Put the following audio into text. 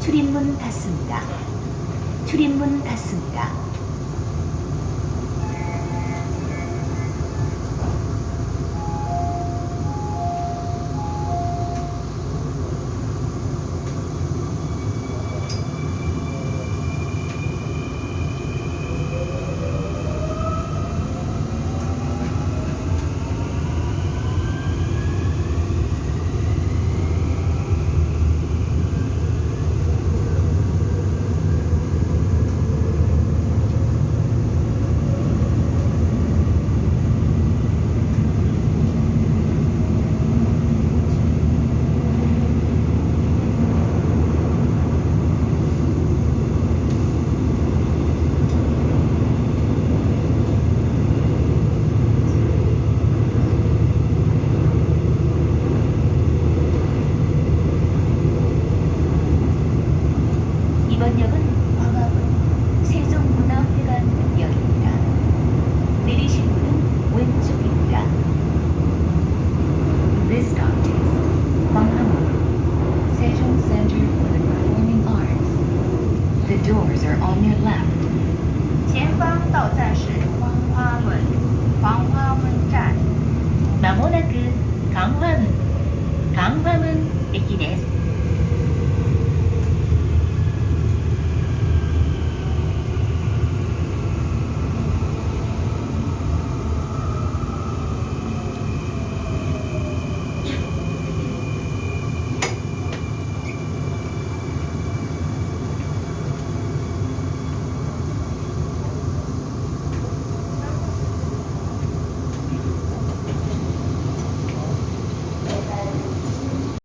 출입문 닫습니다. 출입문 닫습니다. doors are on your left. 前方到站是黄花门，黄花门站。まもなく강화문 강화문駅です。